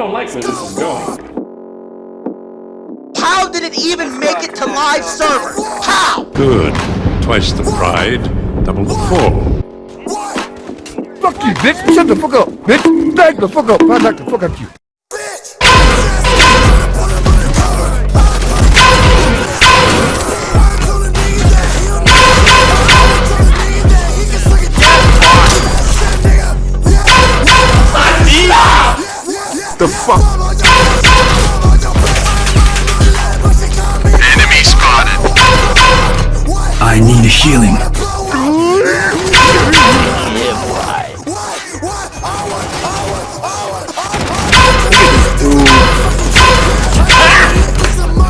don't like where this is going. How did it even make it to live server? How? Good. Twice the pride, double the fall. Fuck you, bitch! Shut the fuck up, bitch! Back the fuck up! I knock the fuck up you. The fuck? Enemy spotted. I need a healing.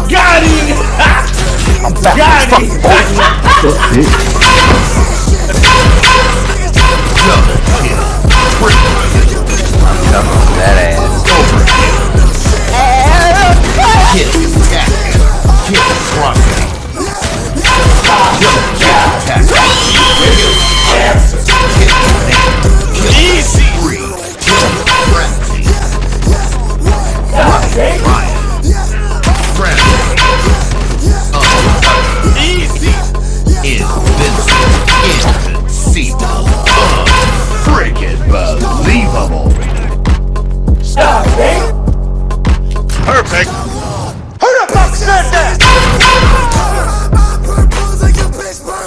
Got him! Got him! Invincible. Freaking believable. Perfect.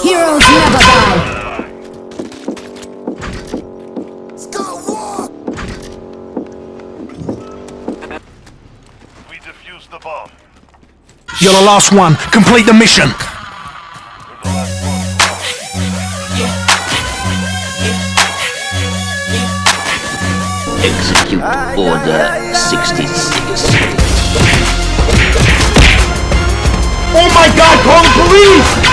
Heroes never die. We defused the bomb. You're the last one. Complete the mission. Execute Order 66. Oh my god, call the police!